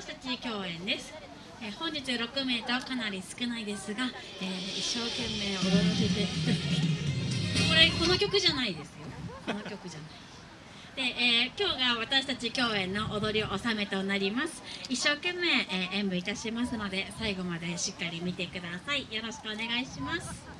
私たち共演です、えー本日6名とかなり少ないですが、えー一生懸命踊らせて これこの曲じゃないですよ。この曲じゃない。で、えー今日が私たち共演の踊り納めとなります。一生懸命、えー演舞いたしますので最後までしっかり見てください。よろしくお願いします。